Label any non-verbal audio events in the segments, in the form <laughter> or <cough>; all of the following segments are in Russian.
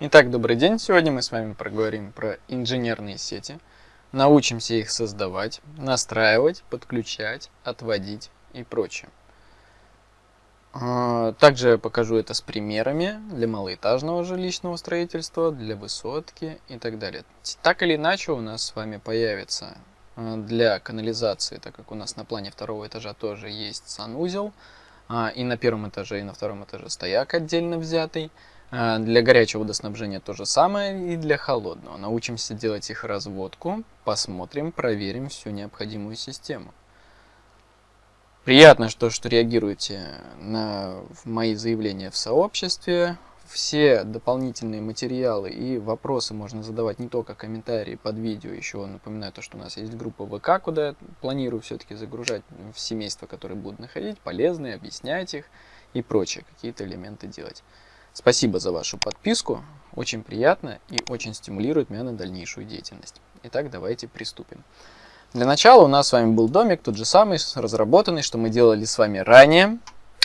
Итак, добрый день. Сегодня мы с вами проговорим про инженерные сети. Научимся их создавать, настраивать, подключать, отводить и прочее. А, также покажу это с примерами для малоэтажного жилищного строительства, для высотки и так далее. Так или иначе у нас с вами появится а, для канализации, так как у нас на плане второго этажа тоже есть санузел, а, и на первом этаже, и на втором этаже стояк отдельно взятый, для горячего водоснабжения то же самое и для холодного. Научимся делать их разводку, посмотрим, проверим всю необходимую систему. Приятно, что, что реагируете на мои заявления в сообществе. Все дополнительные материалы и вопросы можно задавать не только комментарии под видео, еще напоминаю то, что у нас есть группа ВК, куда я планирую все-таки загружать в семейства, которые будут находить, полезные, объяснять их и прочее, какие-то элементы делать. Спасибо за вашу подписку, очень приятно и очень стимулирует меня на дальнейшую деятельность. Итак, давайте приступим. Для начала у нас с вами был домик, тот же самый, разработанный, что мы делали с вами ранее.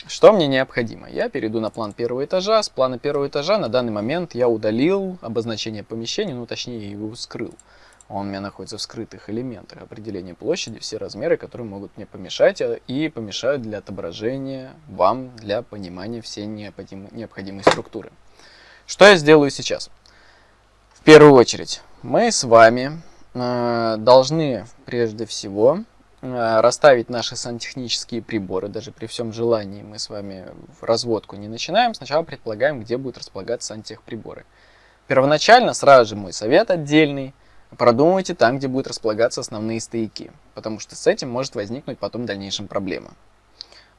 Что мне необходимо? Я перейду на план первого этажа. С плана первого этажа на данный момент я удалил обозначение помещения, ну точнее его скрыл. Он у меня находится в скрытых элементах. Определение площади, все размеры, которые могут мне помешать э, и помешают для отображения вам, для понимания всей необходимой, необходимой структуры. Что я сделаю сейчас? В первую очередь, мы с вами э, должны прежде всего э, расставить наши сантехнические приборы. Даже при всем желании мы с вами в разводку не начинаем. Сначала предполагаем, где будут располагаться сантехприборы. Первоначально, сразу же мой совет отдельный – Продумывайте там, где будут располагаться основные стояки, потому что с этим может возникнуть потом в дальнейшем проблема.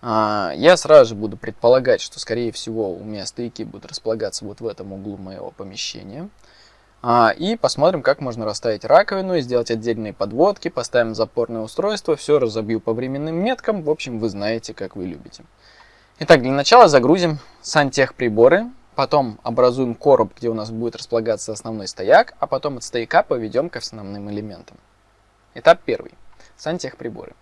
А, я сразу же буду предполагать, что скорее всего у меня стояки будут располагаться вот в этом углу моего помещения. А, и посмотрим, как можно расставить раковину сделать отдельные подводки, поставим запорное устройство, все разобью по временным меткам, в общем вы знаете, как вы любите. Итак, для начала загрузим сантехприборы, Потом образуем короб, где у нас будет располагаться основной стояк, а потом от стояка поведем к основным элементам. Этап первый. Сантехприборы.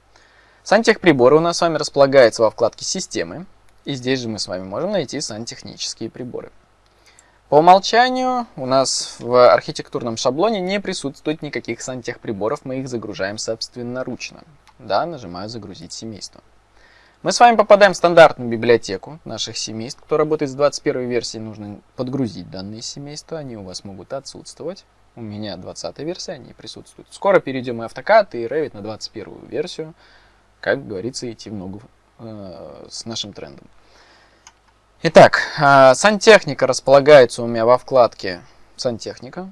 Сантехприборы у нас с вами располагаются во вкладке «Системы», и здесь же мы с вами можем найти сантехнические приборы. По умолчанию у нас в архитектурном шаблоне не присутствует никаких сантехприборов, мы их загружаем собственноручно. Да, нажимаю «Загрузить семейство». Мы с вами попадаем в стандартную библиотеку наших семейств. Кто работает с 21 версией, нужно подгрузить данные семейства. Они у вас могут отсутствовать. У меня 20 версия, они присутствуют. Скоро перейдем и автокад, и Revit на 21 версию. Как говорится, идти в ногу э, с нашим трендом. Итак, э, сантехника располагается у меня во вкладке «Сантехника».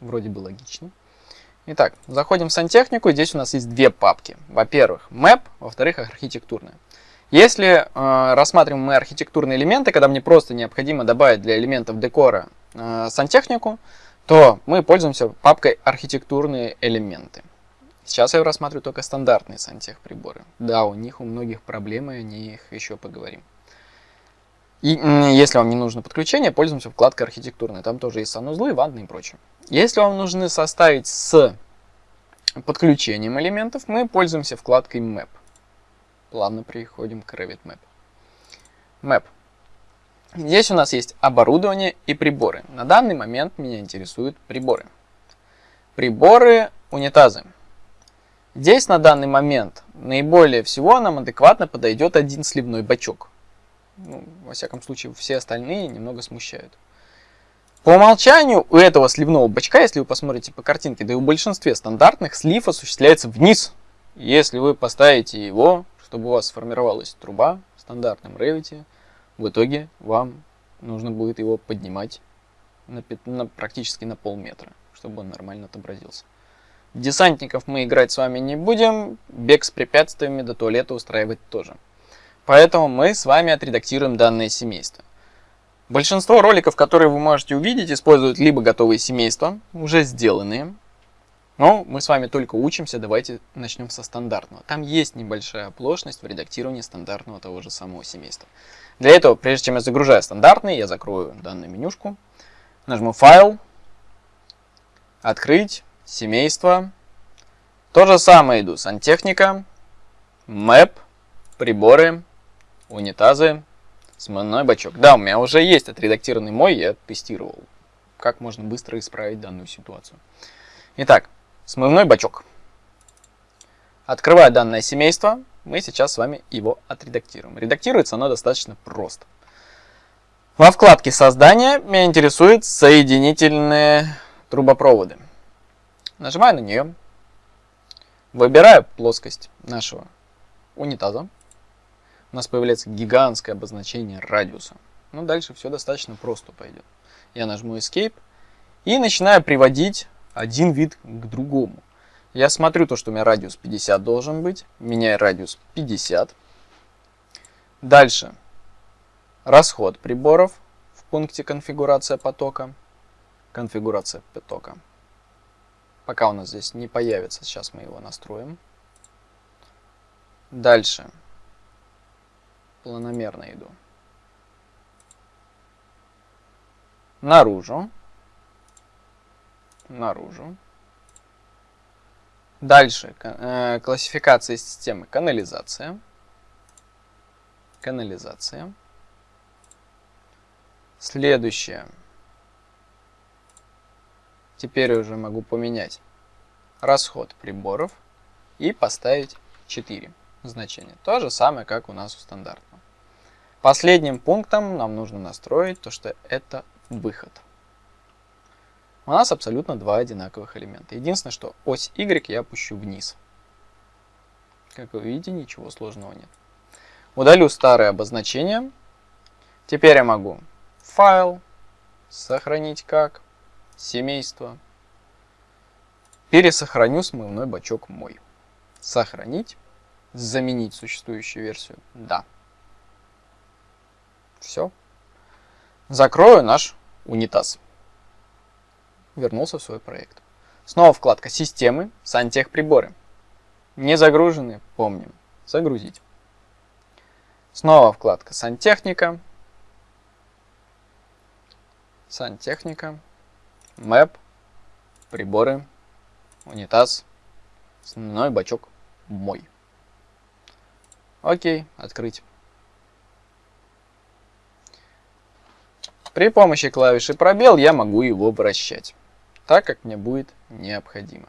Вроде бы логично. Итак, заходим в сантехнику, здесь у нас есть две папки. Во-первых, map, во-вторых, архитектурная. Если э, рассматриваем мы архитектурные элементы, когда мне просто необходимо добавить для элементов декора э, сантехнику, то мы пользуемся папкой архитектурные элементы. Сейчас я рассматриваю только стандартные сантехприборы. Да, у них у многих проблемы, о них еще поговорим. И если вам не нужно подключение, пользуемся вкладкой архитектурной. Там тоже есть санузлы, ванны и прочее. Если вам нужны составить с подключением элементов, мы пользуемся вкладкой Map. Плавно переходим к Revit Map. Map. Здесь у нас есть оборудование и приборы. На данный момент меня интересуют приборы. Приборы унитазы. Здесь на данный момент наиболее всего нам адекватно подойдет один сливной бачок. Ну, во всяком случае, все остальные немного смущают. По умолчанию у этого сливного бачка, если вы посмотрите по картинке, да и у большинстве стандартных слив осуществляется вниз. Если вы поставите его, чтобы у вас сформировалась труба в стандартном Revit, в итоге вам нужно будет его поднимать на, на, практически на полметра, чтобы он нормально отобразился. Десантников мы играть с вами не будем, бег с препятствиями до туалета устраивать тоже. Поэтому мы с вами отредактируем данное семейство. Большинство роликов, которые вы можете увидеть, используют либо готовые семейства, уже сделанные. Но мы с вами только учимся, давайте начнем со стандартного. Там есть небольшая оплошность в редактировании стандартного того же самого семейства. Для этого, прежде чем я загружаю стандартный, я закрою данную менюшку, нажму «Файл», «Открыть», «Семейство». То же самое иду «Сантехника», «Map», «Приборы», унитазы, смывной бачок. Да, у меня уже есть отредактированный мой, я тестировал как можно быстро исправить данную ситуацию. Итак, смывной бачок. Открывая данное семейство, мы сейчас с вами его отредактируем. Редактируется оно достаточно просто. Во вкладке создания меня интересуют соединительные трубопроводы. Нажимаю на нее. Выбираю плоскость нашего унитаза. Нас появляется гигантское обозначение радиуса. Ну, дальше все достаточно просто пойдет. Я нажму Escape и начинаю приводить один вид к другому. Я смотрю то, что у меня радиус 50 должен быть. Меняю радиус 50. Дальше. Расход приборов в пункте конфигурация потока. Конфигурация потока. Пока у нас здесь не появится, сейчас мы его настроим. Дальше. Планомерно иду. Наружу. Наружу. Дальше. Э, классификация системы. Канализация. Канализация. Следующее. Теперь уже могу поменять расход приборов и поставить 4 значения. То же самое, как у нас у стандартного. Последним пунктом нам нужно настроить то, что это выход у нас абсолютно два одинаковых элемента. Единственное, что ось Y я опущу вниз. Как вы видите, ничего сложного нет. Удалю старое обозначение. Теперь я могу файл, сохранить как, семейство. Пересохраню смывной бачок мой. Сохранить, заменить существующую версию. Да. Все. Закрою наш унитаз вернулся в свой проект. Снова вкладка «Системы», «Сантехприборы». Не загружены, помним, загрузить. Снова вкладка «Сантехника», «Сантехника», «Мэп», «Приборы», «Унитаз», «Основной бачок», «Мой». Окей, открыть. При помощи клавиши пробел я могу его вращать так, как мне будет необходимо.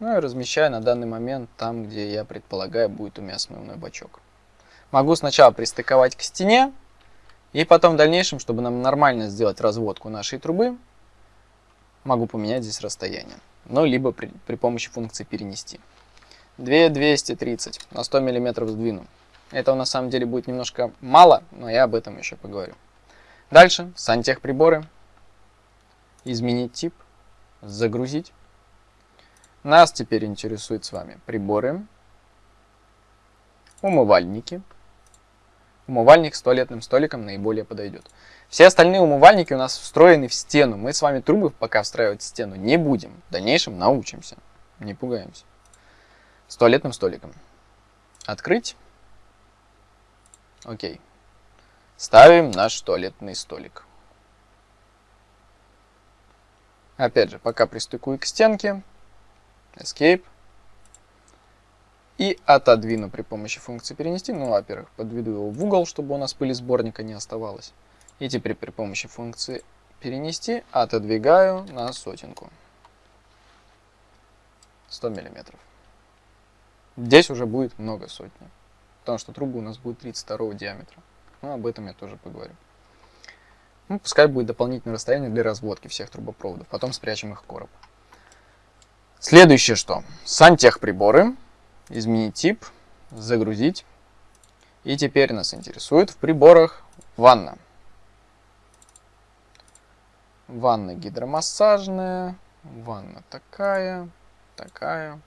Ну и размещаю на данный момент там, где я предполагаю будет у меня смывной бачок. Могу сначала пристыковать к стене, и потом в дальнейшем, чтобы нам нормально сделать разводку нашей трубы, могу поменять здесь расстояние. Ну, либо при, при помощи функции перенести. 2230 на 100 мм сдвину. Этого на самом деле будет немножко мало, но я об этом еще поговорю. Дальше, сантехприборы изменить тип, загрузить. Нас теперь интересует с вами приборы, умывальники. Умывальник с туалетным столиком наиболее подойдет. Все остальные умывальники у нас встроены в стену. Мы с вами трубы пока встраивать в стену не будем. В дальнейшем научимся. Не пугаемся. С туалетным столиком. Открыть. Окей. Ставим наш туалетный столик. Опять же, пока пристыкую к стенке, Escape, и отодвину при помощи функции перенести. Ну, во-первых, подведу его в угол, чтобы у нас пыли сборника не оставалось. И теперь при помощи функции перенести отодвигаю на сотенку. 100 миллиметров. Здесь уже будет много сотни, потому что трубы у нас будет 32 диаметра. Но об этом я тоже поговорю. Ну, пускай будет дополнительное расстояние для разводки всех трубопроводов. Потом спрячем их в короб. Следующее что? Сантехприборы. Изменить тип. Загрузить. И теперь нас интересует в приборах ванна. Ванна гидромассажная. Ванна такая. Такая.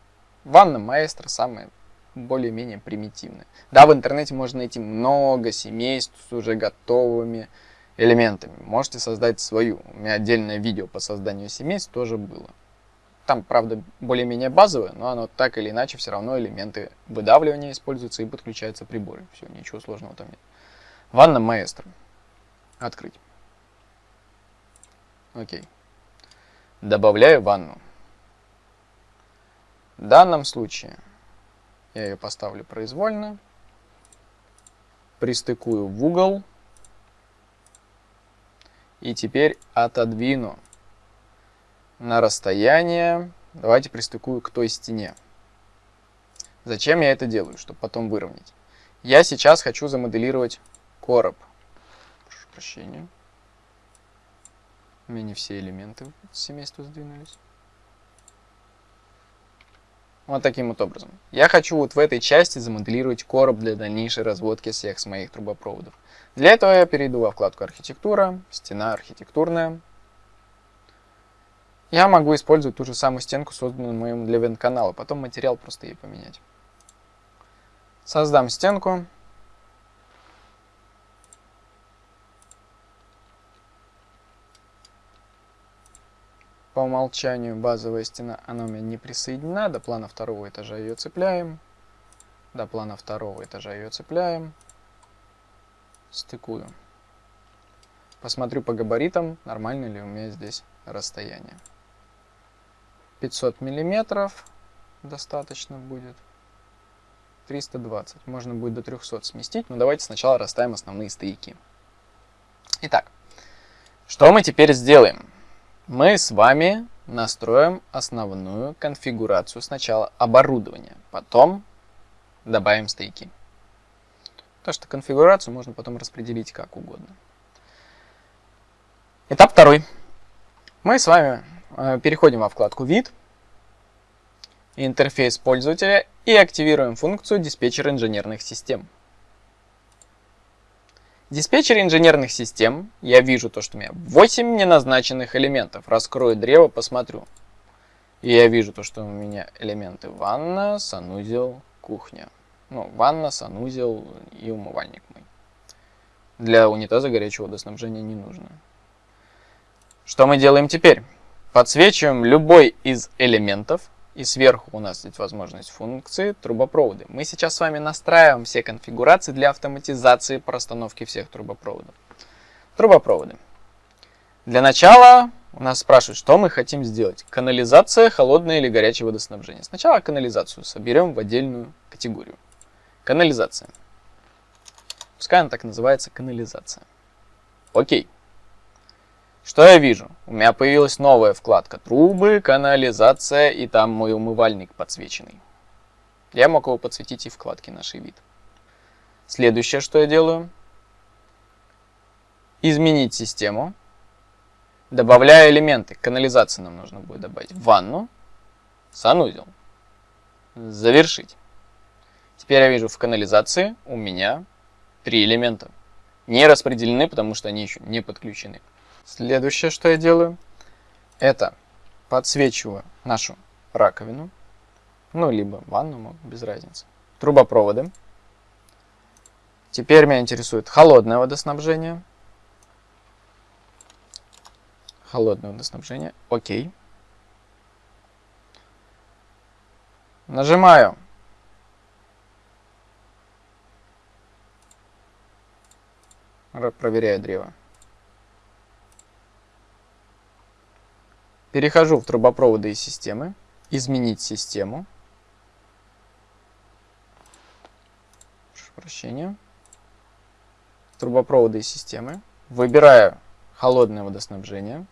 Ванна маэстро самая более-менее примитивная. Да, в интернете можно найти много семейств с уже готовыми элементами. Можете создать свою. У меня отдельное видео по созданию семейств тоже было. Там, правда, более-менее базовое, но оно так или иначе все равно элементы выдавливания используются и подключаются приборы. Все, ничего сложного там нет. Ванна маэстро. Открыть. Окей. Добавляю ванну. В данном случае я ее поставлю произвольно. Пристыкую в угол И теперь отодвину на расстояние. Давайте пристыкую к той стене. Зачем я это делаю? Чтобы потом выровнять. Я сейчас хочу замоделировать короб. Прошу прощения. У меня не все элементы семейства сдвинулись. Вот таким вот образом. Я хочу вот в этой части замоделировать короб для дальнейшей разводки всех с моих трубопроводов. Для этого я перейду во вкладку «Архитектура», «Стена архитектурная». Я могу использовать ту же самую стенку, созданную моим для вент-канала, потом материал просто ей поменять. Создам стенку. По умолчанию базовая стена, она у меня не присоединена. До плана второго этажа ее цепляем. До плана второго этажа ее цепляем. Стыкую. Посмотрю по габаритам, нормально ли у меня здесь расстояние. 500 миллиметров достаточно будет. 320. Можно будет до 300 сместить, но давайте сначала расставим основные стояки. Итак, что мы теперь сделаем? Мы с вами настроим основную конфигурацию сначала оборудования, потом добавим стейки. То, что конфигурацию можно потом распределить как угодно. Этап второй. Мы с вами э, переходим во вкладку «Вид», интерфейс пользователя и активируем функцию диспетчер инженерных систем. Диспетчер инженерных систем, я вижу то, что у меня 8 неназначенных элементов. Раскрою древо, посмотрю. И я вижу то, что у меня элементы ванна, санузел, кухня. Ну, ванна, санузел и умывальник мой. Для унитаза горячего водоснабжения не нужно. Что мы делаем теперь? Подсвечиваем любой из элементов и сверху у нас есть возможность функции трубопроводы. Мы сейчас с вами настраиваем все конфигурации для автоматизации простановки всех трубопроводов. Трубопроводы. Для начала у нас спрашивают, что мы хотим сделать. Канализация, холодное или горячее водоснабжение. Сначала канализацию соберем в отдельную категорию. Канализация. Пускай она так называется канализация. Окей. Что я вижу? У меня появилась новая вкладка «Трубы», «Канализация» и там мой умывальник подсвеченный. Я мог его подсветить и вкладки «Наший вид». Следующее, что я делаю. Изменить систему. Добавляю элементы. Канализации нам нужно будет добавить. Ванну, санузел. Завершить. Теперь я вижу в канализации у меня три элемента. Не распределены, потому что они еще не подключены. Следующее, что я делаю, это подсвечиваю нашу раковину, ну, либо ванну, без разницы, трубопроводы. Теперь меня интересует холодное водоснабжение. Холодное водоснабжение, окей. Нажимаю проверяю древо. Перехожу в трубопроводы и системы. Изменить систему. Прошу прощения. Трубопроводы и системы. Выбираю холодное водоснабжение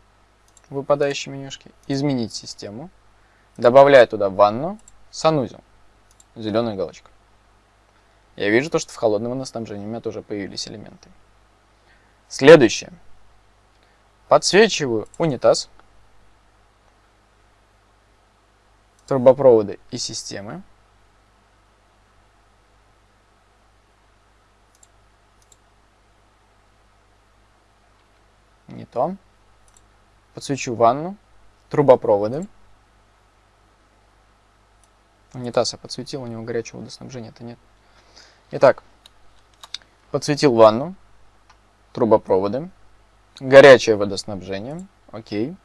выпадающей менюшке. Изменить систему. Добавляю туда ванну, санузел. Зеленая галочка. Я вижу то, что в холодном водоснабжении у меня тоже появились элементы. Следующее. Подсвечиваю унитаз. Трубопроводы и системы. Не то. Подсвечу ванну, трубопроводы. Унитаз я подсветил, у него горячего водоснабжения-то нет. Итак, подсветил ванну, трубопроводы, горячее водоснабжение, окей.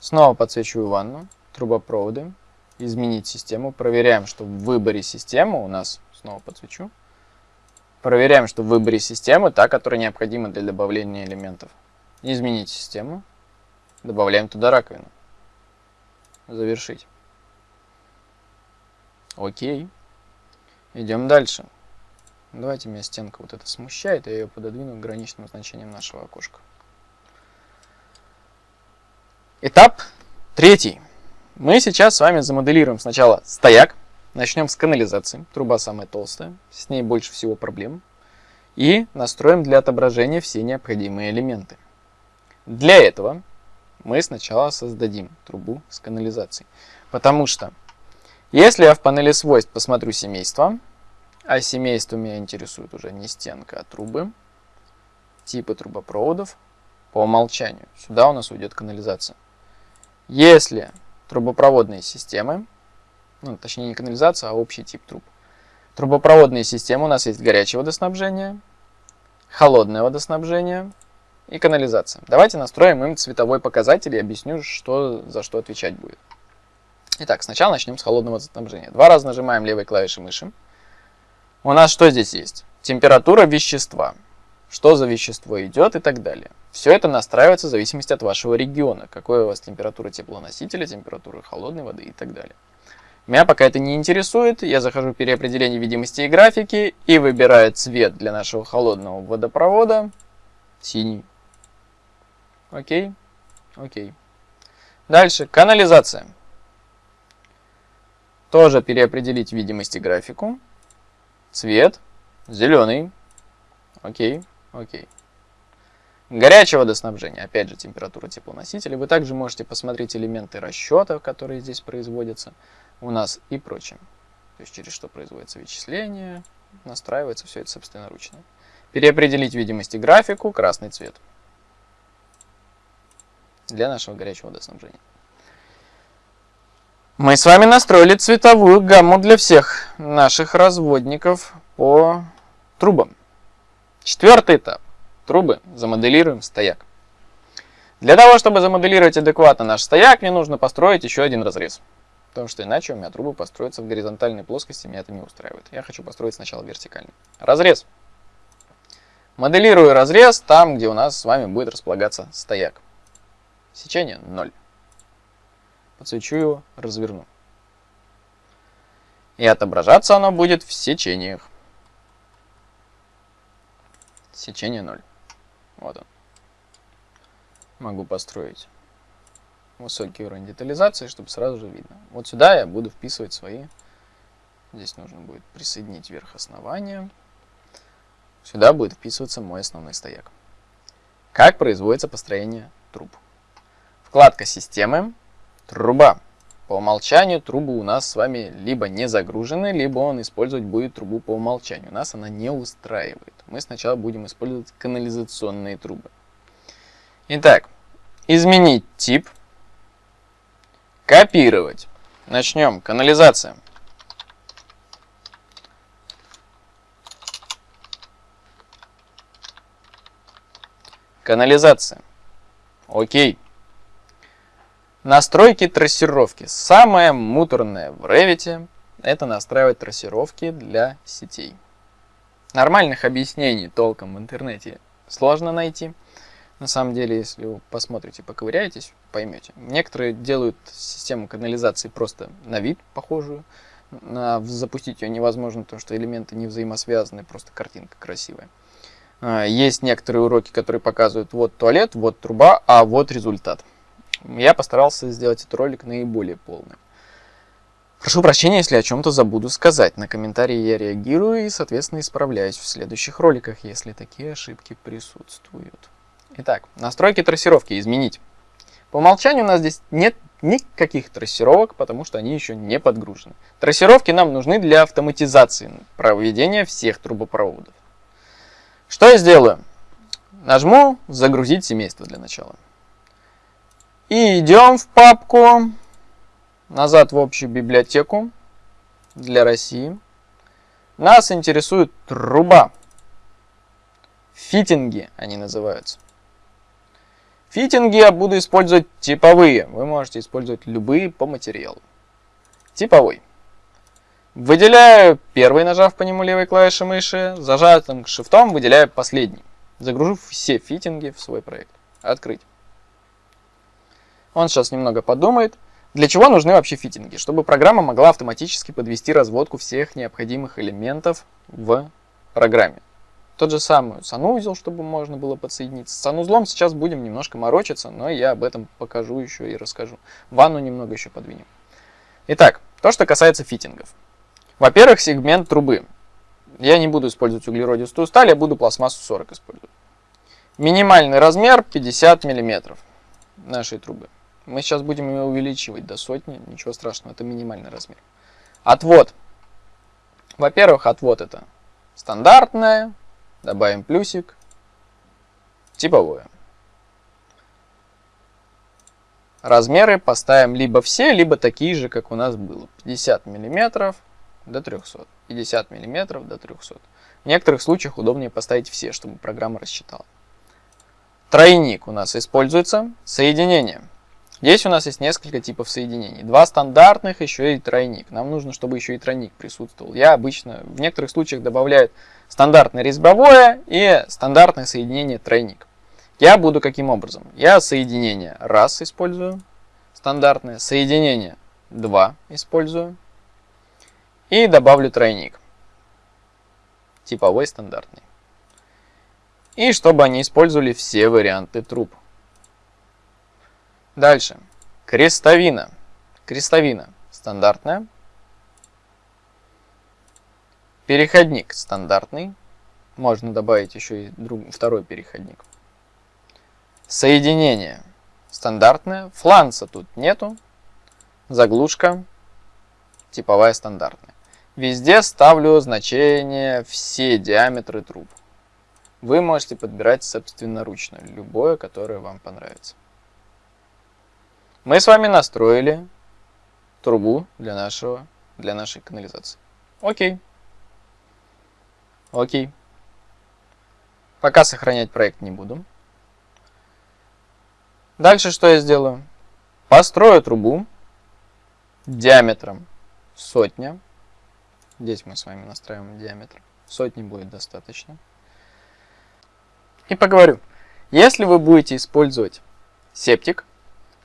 Снова подсвечиваю ванну, трубопроводы, изменить систему. Проверяем, что в выборе системы у нас, снова подсвечу, проверяем, что в выборе системы та, которая необходима для добавления элементов. Изменить систему, добавляем туда раковину. Завершить. Окей. Идем дальше. Давайте меня стенка вот эта смущает, я ее пододвину к граничным значениям нашего окошка. Этап третий. Мы сейчас с вами замоделируем сначала стояк. Начнем с канализации. Труба самая толстая, с ней больше всего проблем. И настроим для отображения все необходимые элементы. Для этого мы сначала создадим трубу с канализацией. Потому что, если я в панели свойств посмотрю семейство, а семейство меня интересует уже не стенка, а трубы, типы трубопроводов, по умолчанию сюда у нас уйдет канализация. Если трубопроводные системы, ну, точнее не канализация, а общий тип труб. Трубопроводные системы у нас есть горячее водоснабжение, холодное водоснабжение и канализация. Давайте настроим им цветовой показатель и объясню, что за что отвечать будет. Итак, сначала начнем с холодного водоснабжения. Два раза нажимаем левой клавишей мыши. У нас что здесь есть? Температура вещества. Что за вещество идет и так далее. Все это настраивается в зависимости от вашего региона. Какой у вас температура теплоносителя, температура холодной воды и так далее. Меня пока это не интересует. Я захожу в переопределение видимости и графики и выбираю цвет для нашего холодного водопровода. Синий. Окей. Окей. Дальше. Канализация. Тоже переопределить видимость и графику. Цвет. Зеленый. Окей, окей. Горячее водоснабжение. Опять же, температура теплоносителя. Вы также можете посмотреть элементы расчета, которые здесь производятся у нас и прочее. То есть, через что производится вычисление, настраивается все это собственноручно. Переопределить видимость и графику. Красный цвет. Для нашего горячего водоснабжения. Мы с вами настроили цветовую гамму для всех наших разводников по трубам. Четвертый этап. Трубы. Замоделируем стояк. Для того, чтобы замоделировать адекватно наш стояк, мне нужно построить еще один разрез. Потому что иначе у меня трубы построятся в горизонтальной плоскости, меня это не устраивает. Я хочу построить сначала вертикально. Разрез. Моделирую разрез там, где у нас с вами будет располагаться стояк. Сечение 0 подсвечу его, разверну. И отображаться оно будет в сечениях. Сечение 0. Вот он. Могу построить высокий уровень детализации, чтобы сразу же видно. Вот сюда я буду вписывать свои. Здесь нужно будет присоединить верх основания. Сюда будет вписываться мой основной стояк. Как производится построение труб? Вкладка «Системы», Труба. По умолчанию трубы у нас с вами либо не загружены, либо он использовать будет трубу по умолчанию. Нас она не устраивает. Мы сначала будем использовать канализационные трубы. Итак, изменить тип. Копировать. Начнем. Канализация. Канализация. Окей. Настройки трассировки. Самое муторное в Revit это настраивать трассировки для сетей. Нормальных объяснений толком в интернете сложно найти. На самом деле, если вы посмотрите, поковыряетесь, поймете. Некоторые делают систему канализации просто на вид похожую. На, запустить ее невозможно, потому что элементы не взаимосвязаны, просто картинка красивая. А, есть некоторые уроки, которые показывают вот туалет, вот труба, а вот результат. Я постарался сделать этот ролик наиболее полным. Прошу прощения, если о чем-то забуду сказать. На комментарии я реагирую и, соответственно, исправляюсь в следующих роликах, если такие ошибки присутствуют. Итак, настройки трассировки изменить. По умолчанию у нас здесь нет никаких трассировок, потому что они еще не подгружены. Трассировки нам нужны для автоматизации проведения всех трубопроводов. Что я сделаю? Нажму «Загрузить семейство» для начала. И идем в папку, назад в общую библиотеку для России. Нас интересует труба. Фитинги они называются. Фитинги я буду использовать типовые. Вы можете использовать любые по материалу. Типовой. Выделяю первый, нажав по нему левой клавишей мыши. Зажатым шифтом выделяю последний. Загружу все фитинги в свой проект. Открыть. Он сейчас немного подумает. Для чего нужны вообще фитинги? Чтобы программа могла автоматически подвести разводку всех необходимых элементов в программе. Тот же самый санузел, чтобы можно было подсоединиться. С санузлом сейчас будем немножко морочиться, но я об этом покажу еще и расскажу. Ванну немного еще подвинем. Итак, то, что касается фитингов. Во-первых, сегмент трубы. Я не буду использовать углеродистую сталь, я буду пластмассу 40 использовать. Минимальный размер 50 мм нашей трубы. Мы сейчас будем ее увеличивать до сотни, ничего страшного, это минимальный размер. Отвод. Во-первых, отвод это стандартное, добавим плюсик, типовое. Размеры поставим либо все, либо такие же, как у нас было. 50 мм до 300. 50 мм до 300. В некоторых случаях удобнее поставить все, чтобы программа рассчитала. Тройник у нас используется. Соединение. Здесь у нас есть несколько типов соединений. Два стандартных, еще и тройник. Нам нужно, чтобы еще и тройник присутствовал. Я обычно в некоторых случаях добавляю стандартное резьбовое и стандартное соединение тройник. Я буду каким образом? Я соединение раз использую, стандартное, соединение 2 использую и добавлю тройник, типовой стандартный. И чтобы они использовали все варианты труб. Дальше. Крестовина. Крестовина стандартная. Переходник стандартный. Можно добавить еще и друг, второй переходник. Соединение стандартное. Фланца тут нету. Заглушка типовая стандартная. Везде ставлю значение все диаметры труб. Вы можете подбирать собственноручно любое, которое вам понравится. Мы с вами настроили трубу для, нашего, для нашей канализации. Окей. Окей. Пока сохранять проект не буду. Дальше что я сделаю? Построю трубу диаметром сотня. Здесь мы с вами настраиваем диаметр. Сотни будет достаточно. И поговорю. Если вы будете использовать септик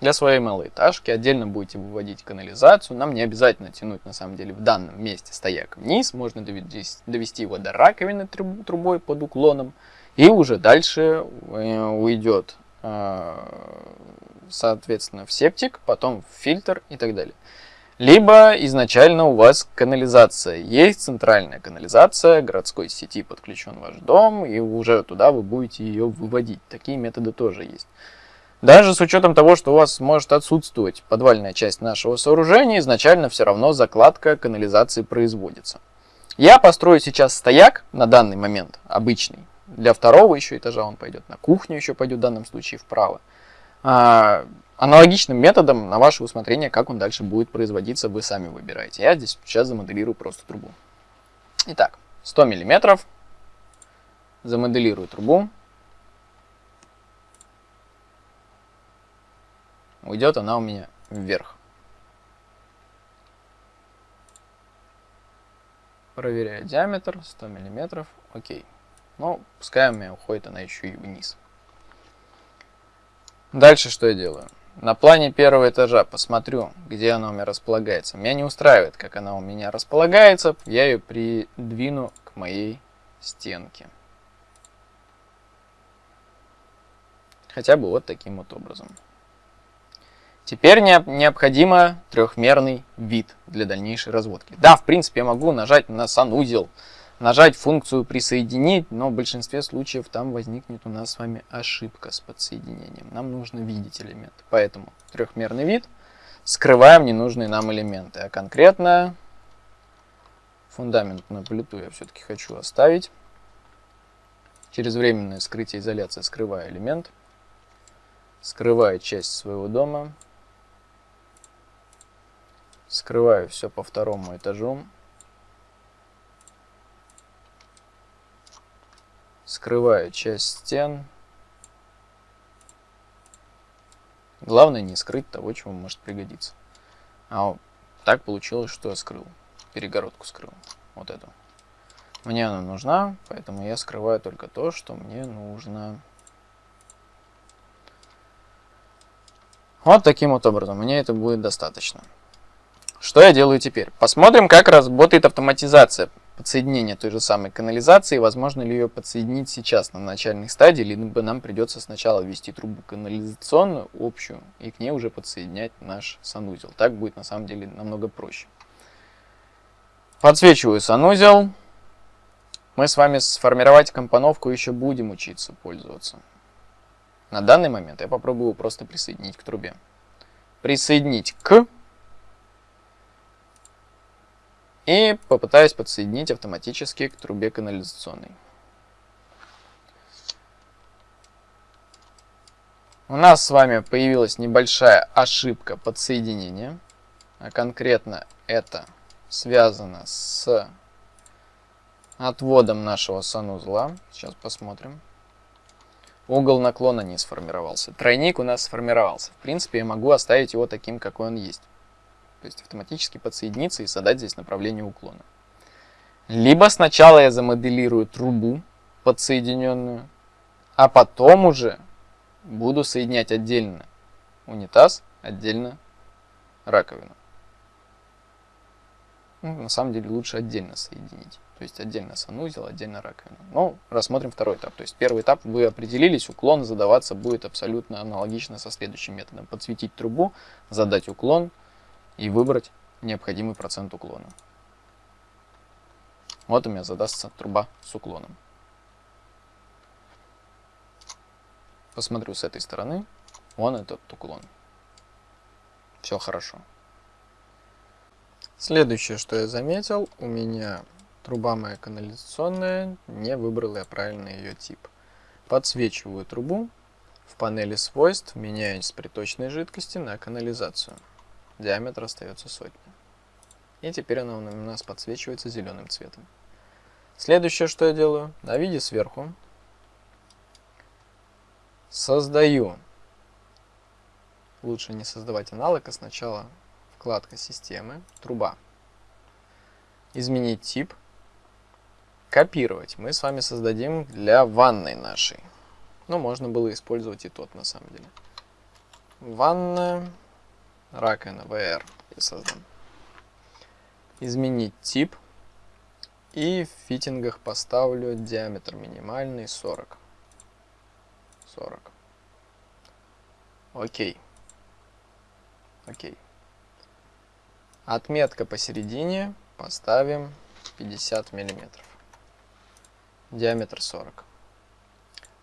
для своей малоэтажки, отдельно будете выводить канализацию, нам не обязательно тянуть на самом деле в данном месте стояк вниз, можно довести его до раковины трубой под уклоном, и уже дальше э, уйдет Э, соответственно, в септик, потом в фильтр и так далее. Либо изначально у вас канализация. Есть центральная канализация, городской сети подключен ваш дом, и уже туда вы будете ее выводить. Такие методы тоже есть. Даже с учетом того, что у вас может отсутствовать подвальная часть нашего сооружения, изначально все равно закладка канализации производится. Я построю сейчас стояк на данный момент, обычный, для второго еще этажа он пойдет на кухню, еще пойдет в данном случае вправо. А, аналогичным методом на ваше усмотрение, как он дальше будет производиться, вы сами выбираете. Я здесь сейчас замоделирую просто трубу. Итак, 100 миллиметров. Замоделирую трубу. Уйдет она у меня вверх. Проверяю диаметр, 100 миллиметров, окей. Но пускай у меня уходит она еще и вниз. Дальше что я делаю? На плане первого этажа посмотрю, где она у меня располагается. Меня не устраивает, как она у меня располагается. Я ее придвину к моей стенке. Хотя бы вот таким вот образом. Теперь необходимо трехмерный вид для дальнейшей разводки. Да, в принципе, я могу нажать на санузел, нажать функцию «Присоединить», но в большинстве случаев там возникнет у нас с вами ошибка с подсоединением. Нам нужно видеть элемент. Поэтому трехмерный вид, скрываем ненужные нам элементы. А конкретно фундаментную плиту я все-таки хочу оставить. Через временное скрытие изоляции скрываю элемент. Скрываю часть своего дома. Скрываю все по второму этажу. скрываю часть стен. Главное не скрыть того, чего может пригодиться. А так получилось, что я скрыл. Перегородку скрыл. Вот эту. Мне она нужна, поэтому я скрываю только то, что мне нужно. Вот таким вот образом. Мне это будет достаточно. Что я делаю теперь? Посмотрим, как работает автоматизация подсоединение той же самой канализации, возможно ли ее подсоединить сейчас на начальной стадии, либо нам придется сначала ввести трубу канализационную общую и к ней уже подсоединять наш санузел. Так будет на самом деле намного проще. Подсвечиваю санузел. Мы с вами сформировать компоновку еще будем учиться пользоваться. На данный момент я попробую просто присоединить к трубе. Присоединить к и попытаюсь подсоединить автоматически к трубе канализационной. У нас с вами появилась небольшая ошибка подсоединения, а конкретно это связано с отводом нашего санузла. Сейчас посмотрим. Угол наклона не сформировался. Тройник у нас сформировался. В принципе, я могу оставить его таким, какой он есть. То есть автоматически подсоединиться и задать здесь направление уклона. Либо сначала я замоделирую трубу подсоединенную, а потом уже буду соединять отдельно унитаз, отдельно раковину. Ну, на самом деле лучше отдельно соединить. То есть отдельно санузел, отдельно раковина. Но рассмотрим второй этап. То есть первый этап вы определились, уклон задаваться будет абсолютно аналогично со следующим методом. Подсветить трубу, задать уклон, и выбрать необходимый процент уклона. Вот у меня задастся труба с уклоном. Посмотрю с этой стороны. Вон этот уклон. Все хорошо. Следующее, что я заметил, у меня труба моя канализационная, не выбрал я правильно ее тип. Подсвечиваю трубу, в панели свойств меняю с приточной жидкости на канализацию диаметр остается сотня. И теперь она у нас подсвечивается зеленым цветом. Следующее, что я делаю, на виде сверху создаю, лучше не создавать аналог, а сначала вкладка системы, труба. Изменить тип, копировать. Мы с вами создадим для ванной нашей. Но можно было использовать и тот на самом деле. Ванная раковина VR я создам. Изменить тип. И в фитингах поставлю диаметр минимальный 40. 40. Окей. Окей. Отметка посередине поставим 50 миллиметров. Диаметр 40.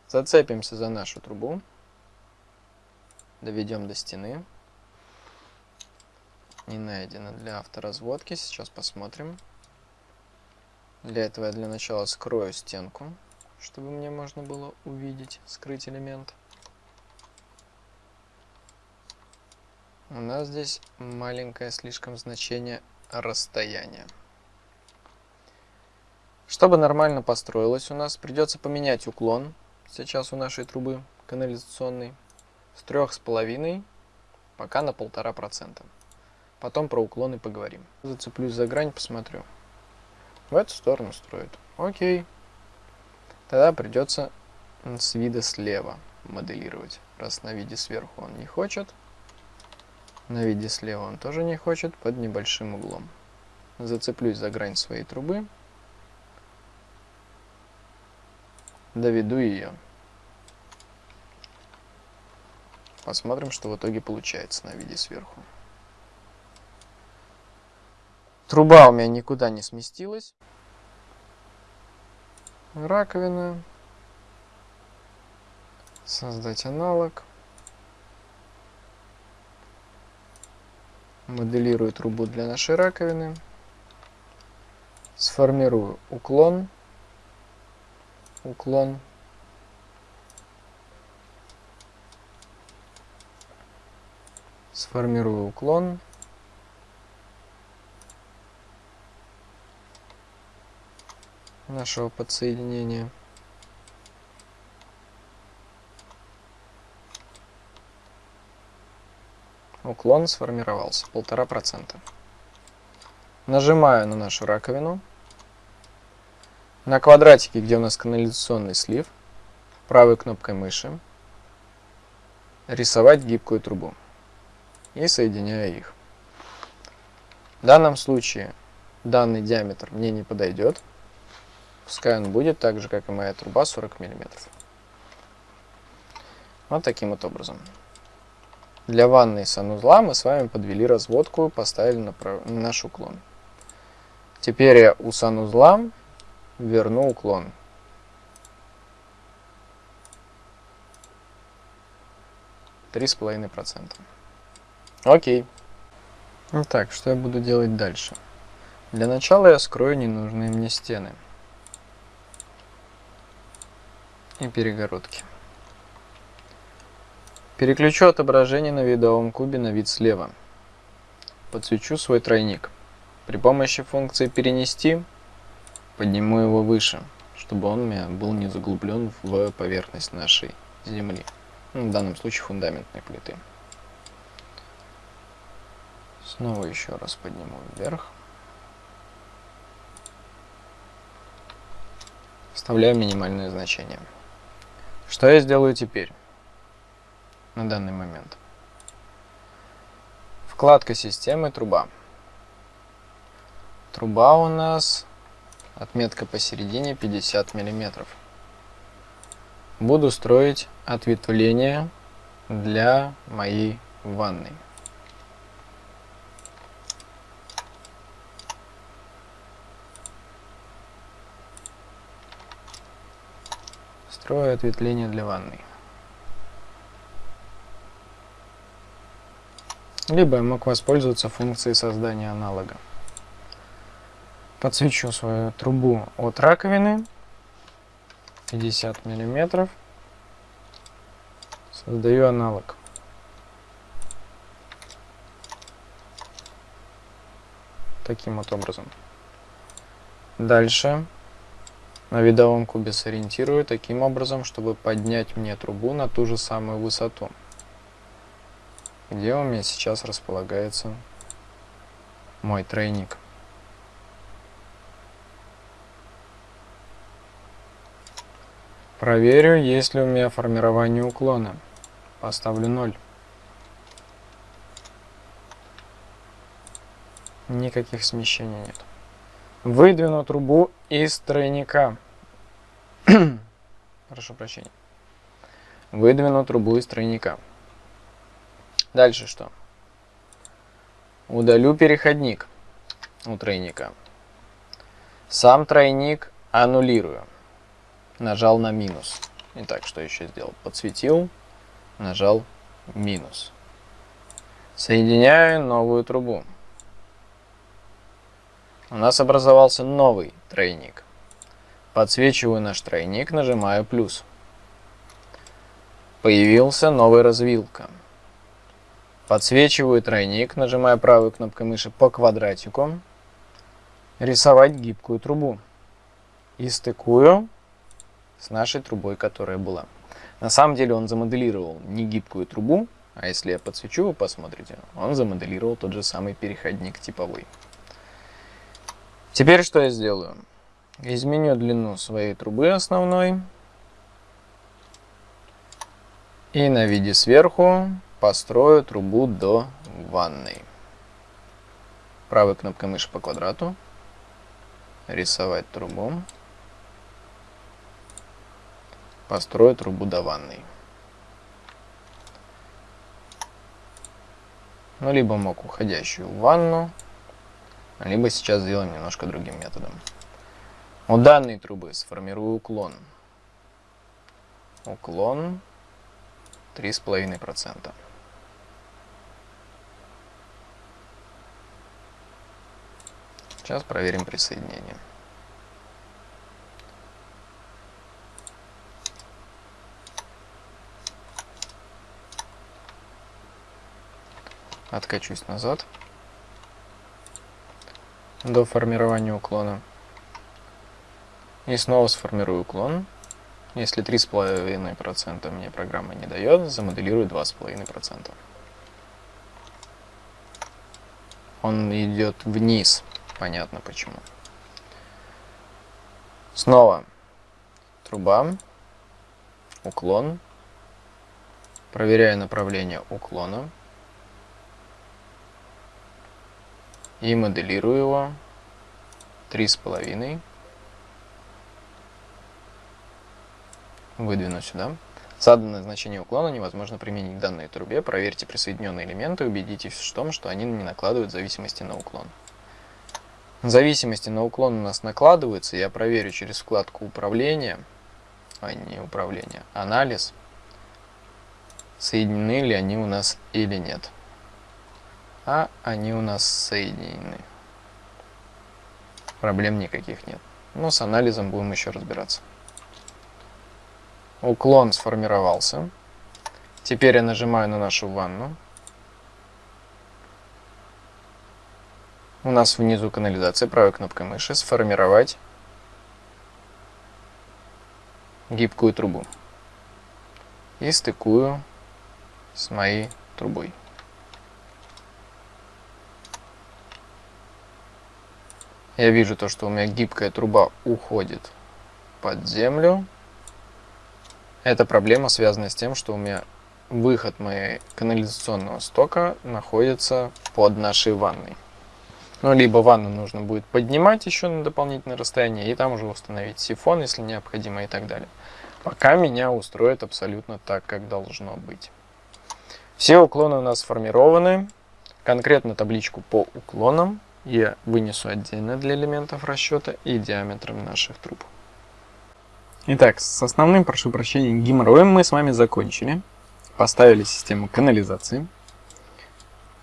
Зацепимся за нашу трубу. Доведем до стены не найдено для авторазводки. Сейчас посмотрим. Для этого я для начала скрою стенку, чтобы мне можно было увидеть, скрыть элемент. У нас здесь маленькое слишком значение расстояния. Чтобы нормально построилось у нас, придется поменять уклон сейчас у нашей трубы канализационной с трех с половиной пока на полтора процента. Потом про уклоны поговорим. Зацеплюсь за грань, посмотрю. В эту сторону строит. Окей. Тогда придется с вида слева моделировать. Раз на виде сверху он не хочет. На виде слева он тоже не хочет, под небольшим углом. Зацеплюсь за грань своей трубы. Доведу ее. Посмотрим, что в итоге получается на виде сверху. Труба у меня никуда не сместилась. Раковина. Создать аналог. Моделирую трубу для нашей раковины. Сформирую уклон. Уклон. Сформирую уклон. Нашего подсоединения. Уклон сформировался, полтора процента. Нажимаю на нашу раковину. На квадратике, где у нас канализационный слив, правой кнопкой мыши рисовать гибкую трубу и соединяю их. В данном случае данный диаметр мне не подойдет. Пускай он будет так же, как и моя труба, 40 мм. Вот таким вот образом. Для ванной санузла мы с вами подвели разводку, поставили на, на наш уклон. Теперь я у санузла верну уклон. Три с половиной процента. Окей. Итак, что я буду делать дальше? Для начала я скрою ненужные мне стены и перегородки. Переключу отображение на видовом кубе на вид слева. Подсвечу свой тройник. При помощи функции «Перенести» подниму его выше, чтобы он меня был не заглублен в поверхность нашей земли. Ну, в данном случае фундаментной плиты. Снова еще раз подниму вверх. Вставляю минимальное значение. Что я сделаю теперь? На данный момент. Вкладка системы труба. Труба у нас отметка посередине 50 миллиметров. Буду строить ответвление для моей ванной. Строю ответвление для ванной. Либо я мог воспользоваться функцией создания аналога. Подсвечу свою трубу от раковины 50 миллиметров. Создаю аналог. Таким вот образом. Дальше на видовом кубе сориентирую таким образом, чтобы поднять мне трубу на ту же самую высоту, где у меня сейчас располагается мой тройник. Проверю, есть ли у меня формирование уклона. Поставлю 0. Никаких смещений нет. Выдвину трубу из тройника. <clears throat> Прошу прощения. Выдвину трубу из тройника. Дальше что? Удалю переходник у тройника. Сам тройник аннулирую. Нажал на минус. Итак, что еще сделал? Подсветил, нажал минус. Соединяю новую трубу. У нас образовался новый тройник. Подсвечиваю наш тройник, нажимаю плюс. Появился новый развилка. Подсвечиваю тройник, нажимаю правой кнопкой мыши по квадратику. Рисовать гибкую трубу. И стыкую с нашей трубой, которая была. На самом деле он замоделировал не гибкую трубу, а если я подсвечу, вы посмотрите, он замоделировал тот же самый переходник типовой. Теперь что я сделаю? Изменю длину своей трубы основной. И на виде сверху построю трубу до ванной. Правой кнопкой мыши по квадрату. Рисовать трубу. Построю трубу до ванной. Ну, либо мог уходящую в ванну, либо сейчас сделаем немножко другим методом. У данной трубы сформирую уклон. Уклон 3,5%. Сейчас проверим присоединение. Откачусь назад до формирования уклона. И снова сформирую уклон. Если 3,5% мне программа не дает, замоделирую 2,5%. Он идет вниз. Понятно почему. Снова труба, уклон. Проверяю направление уклона. И моделирую его 3,5. Выдвину сюда. Заданное значение уклона невозможно применить к данной трубе. Проверьте присоединенные элементы убедитесь в том, что они не накладывают зависимости на уклон. Зависимости на уклон у нас накладываются. Я проверю через вкладку управления, а не управление, анализ, соединены ли они у нас или нет. А они у нас соединены. Проблем никаких нет. Но с анализом будем еще разбираться. Уклон сформировался. Теперь я нажимаю на нашу ванну. У нас внизу канализация, правой кнопкой мыши, сформировать гибкую трубу. И стыкую с моей трубой. Я вижу то, что у меня гибкая труба уходит под землю. Эта проблема связана с тем, что у меня выход моей канализационного стока находится под нашей ванной. Ну, либо ванну нужно будет поднимать еще на дополнительное расстояние и там уже установить сифон, если необходимо и так далее. Пока меня устроит абсолютно так, как должно быть. Все уклоны у нас сформированы. Конкретно табличку по уклонам я вынесу отдельно для элементов расчета и диаметром наших труб. Итак, с основным, прошу прощения, геморроем мы с вами закончили. Поставили систему канализации,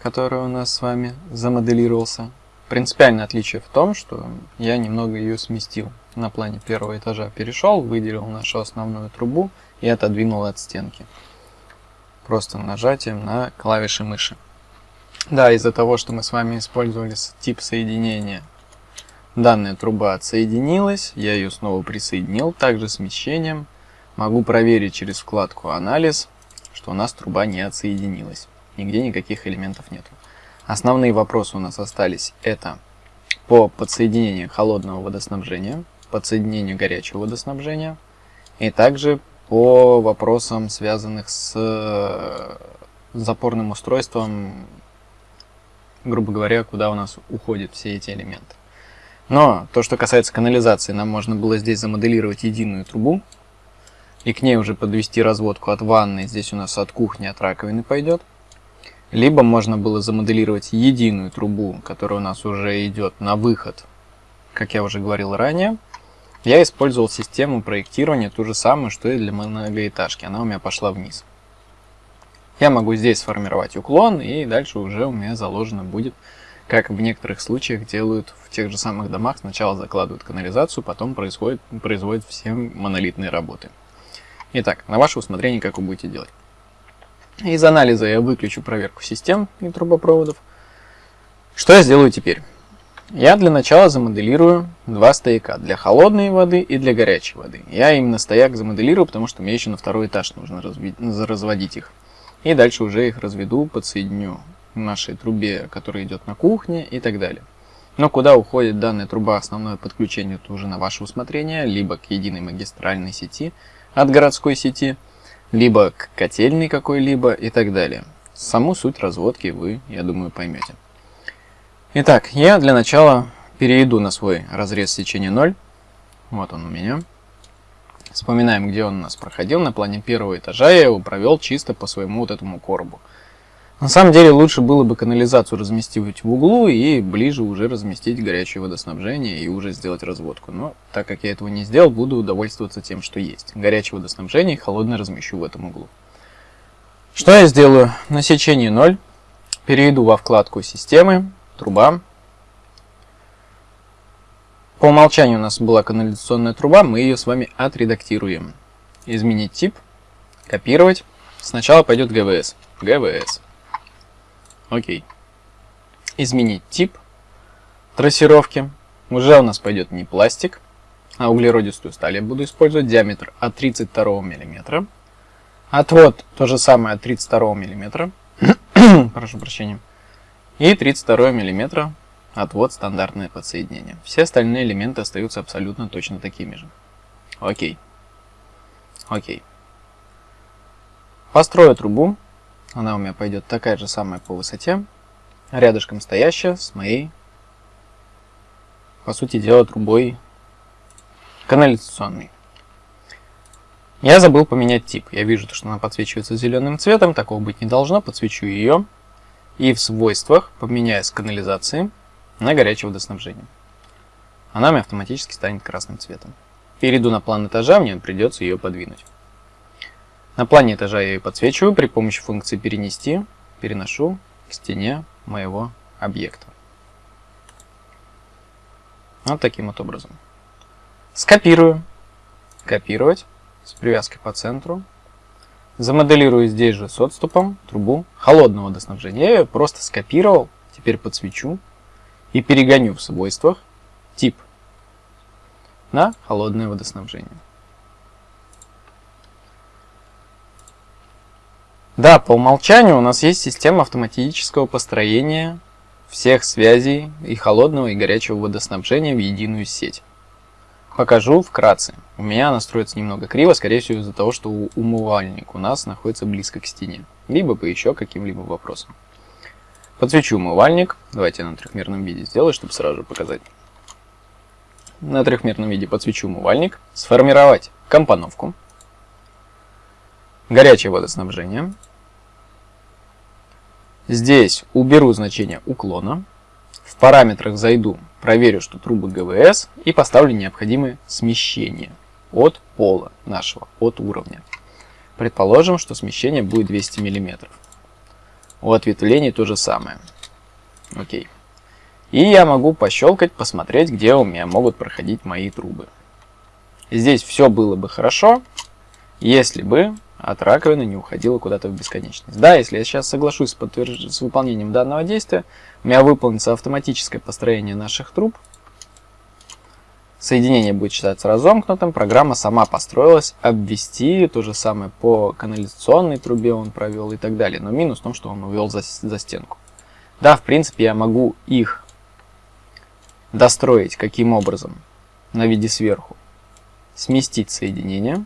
которая у нас с вами замоделировался. Принципиальное отличие в том, что я немного ее сместил. На плане первого этажа перешел, выделил нашу основную трубу и отодвинул от стенки. Просто нажатием на клавиши мыши. Да, из-за того, что мы с вами использовали тип соединения Данная труба отсоединилась, я ее снова присоединил, также смещением. Могу проверить через вкладку «Анализ», что у нас труба не отсоединилась. Нигде никаких элементов нет. Основные вопросы у нас остались. Это по подсоединению холодного водоснабжения, подсоединению горячего водоснабжения и также по вопросам, связанных с э, запорным устройством, грубо говоря, куда у нас уходят все эти элементы. Но то, что касается канализации, нам можно было здесь замоделировать единую трубу. И к ней уже подвести разводку от ванны. Здесь у нас от кухни, от раковины пойдет. Либо можно было замоделировать единую трубу, которая у нас уже идет на выход, как я уже говорил ранее. Я использовал систему проектирования, ту же самую, что и для многоэтажки. Она у меня пошла вниз. Я могу здесь сформировать уклон, и дальше уже у меня заложено будет как в некоторых случаях делают в тех же самых домах, сначала закладывают канализацию, потом происходит, производят все монолитные работы. Итак, на ваше усмотрение, как вы будете делать. Из анализа я выключу проверку систем и трубопроводов. Что я сделаю теперь? Я для начала замоделирую два стояка для холодной воды и для горячей воды. Я именно стояк замоделирую, потому что мне еще на второй этаж нужно разводить их. И дальше уже их разведу, подсоединю нашей трубе, которая идет на кухне и так далее. Но куда уходит данная труба, основное подключение это уже на ваше усмотрение, либо к единой магистральной сети от городской сети, либо к котельной какой-либо и так далее. Саму суть разводки вы, я думаю, поймете. Итак, я для начала перейду на свой разрез сечения 0. Вот он у меня. Вспоминаем, где он у нас проходил. На плане первого этажа я его провел чисто по своему вот этому коробу. На самом деле лучше было бы канализацию разместить в углу и ближе уже разместить горячее водоснабжение и уже сделать разводку. Но так как я этого не сделал, буду удовольствоваться тем, что есть. Горячее водоснабжение и холодное размещу в этом углу. Что я сделаю? На сечении 0 перейду во вкладку «Системы», «Труба». По умолчанию у нас была канализационная труба, мы ее с вами отредактируем. Изменить тип, копировать. Сначала пойдет ГВС. ГВС. Окей. Изменить тип трассировки. Уже у нас пойдет не пластик, а углеродистую сталь я буду использовать. Диаметр от 32 мм. Отвод то же самое от 32 мм. <coughs> Прошу прощения. И 32 мм отвод стандартное подсоединение. Все остальные элементы остаются абсолютно точно такими же. Окей. Окей. Построю трубу. Она у меня пойдет такая же самая по высоте, рядышком стоящая с моей по сути дела, трубой канализационной. Я забыл поменять тип. Я вижу, что она подсвечивается зеленым цветом, такого быть не должно. Подсвечу ее и в свойствах поменяю с канализации на горячее водоснабжение. Она мне автоматически станет красным цветом. Перейду на план этажа, мне придется ее подвинуть. На плане этажа я ее подсвечиваю при помощи функции «Перенести», переношу к стене моего объекта. Вот таким вот образом. Скопирую. Копировать с привязкой по центру. Замоделирую здесь же с отступом трубу холодного водоснабжения. Я ее просто скопировал, теперь подсвечу и перегоню в свойствах тип на холодное водоснабжение. Да, по умолчанию у нас есть система автоматического построения всех связей и холодного и горячего водоснабжения в единую сеть. Покажу вкратце. У меня настроится немного криво, скорее всего из-за того, что умывальник у нас находится близко к стене. Либо по еще каким-либо вопросам. Подсвечу умывальник. Давайте я на трехмерном виде сделаю, чтобы сразу показать. На трехмерном виде подсвечу умывальник. Сформировать компоновку. Горячее водоснабжение. Здесь уберу значение уклона. В параметрах зайду, проверю, что трубы ГВС и поставлю необходимое смещение от пола нашего, от уровня. Предположим, что смещение будет 200 мм. У ответвлений то же самое. Окей. И я могу пощелкать, посмотреть, где у меня могут проходить мои трубы. Здесь все было бы хорошо, если бы от раковины не уходила куда-то в бесконечность. Да, если я сейчас соглашусь с, подтверж... с выполнением данного действия, у меня выполнится автоматическое построение наших труб. Соединение будет считаться разомкнутым, программа сама построилась, обвести, то же самое по канализационной трубе он провел и так далее. Но минус в том, что он увел за, за стенку. Да, в принципе, я могу их достроить каким образом? На виде сверху. Сместить соединение.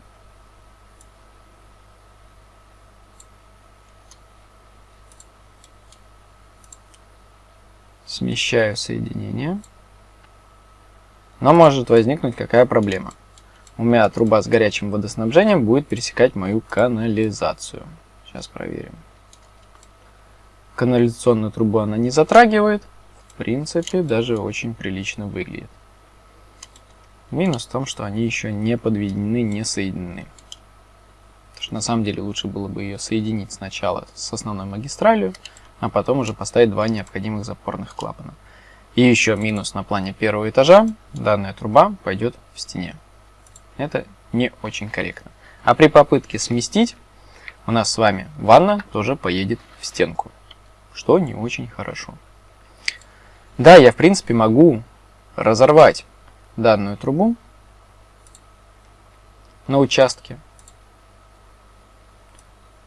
Смещаю соединение. Но может возникнуть какая проблема. У меня труба с горячим водоснабжением будет пересекать мою канализацию. Сейчас проверим. Канализационную трубу она не затрагивает. В принципе, даже очень прилично выглядит. Минус в том, что они еще не подведены, не соединены. Потому что на самом деле лучше было бы ее соединить сначала с основной магистралью, а потом уже поставить два необходимых запорных клапана. И еще минус на плане первого этажа, данная труба пойдет в стене. Это не очень корректно. А при попытке сместить, у нас с вами ванна тоже поедет в стенку, что не очень хорошо. Да, я в принципе могу разорвать данную трубу на участке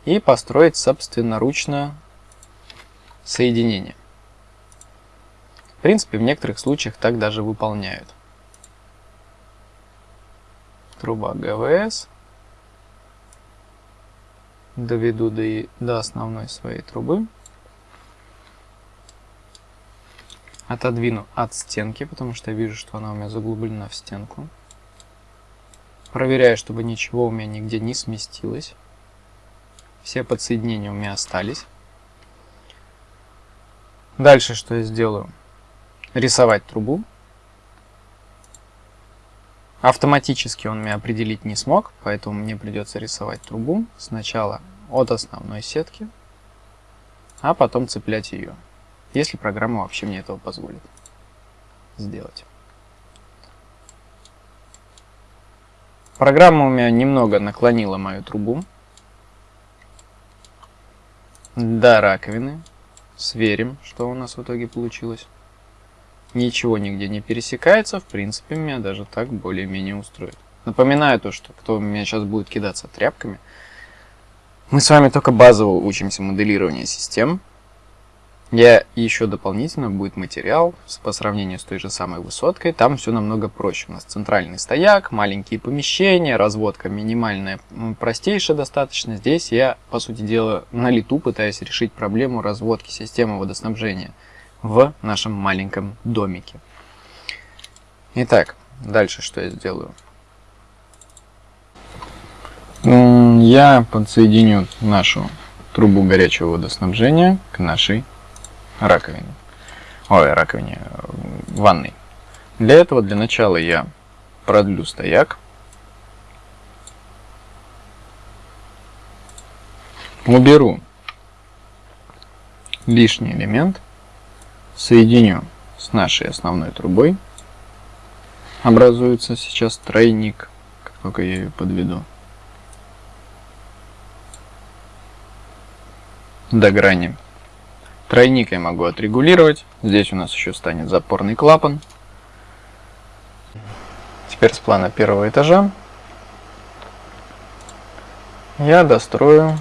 и построить собственноручно соединения. Принципе, в некоторых случаях так даже выполняют. Труба ГВС. Доведу до, до основной своей трубы. Отодвину от стенки, потому что я вижу, что она у меня заглублена в стенку. Проверяю, чтобы ничего у меня нигде не сместилось. Все подсоединения у меня остались. Дальше что я сделаю? Рисовать трубу. Автоматически он меня определить не смог, поэтому мне придется рисовать трубу сначала от основной сетки, а потом цеплять ее, если программа вообще мне этого позволит сделать. Программа у меня немного наклонила мою трубу до раковины, Сверим, что у нас в итоге получилось. Ничего нигде не пересекается, в принципе, меня даже так более-менее устроит. Напоминаю то, что кто меня сейчас будет кидаться тряпками, мы с вами только базово учимся моделированию систем, я еще дополнительно будет материал по сравнению с той же самой высоткой. Там все намного проще. У нас центральный стояк, маленькие помещения, разводка минимальная, простейшая достаточно. Здесь я, по сути дела, на лету пытаюсь решить проблему разводки системы водоснабжения в нашем маленьком домике. Итак, дальше что я сделаю? Я подсоединю нашу трубу горячего водоснабжения к нашей раковине. Ой, раковине, ванной. Для этого, для начала я продлю стояк. Уберу лишний элемент, соединю с нашей основной трубой. Образуется сейчас тройник, как только я ее подведу. До грани. Тройник я могу отрегулировать. Здесь у нас еще станет запорный клапан. Теперь с плана первого этажа я дострою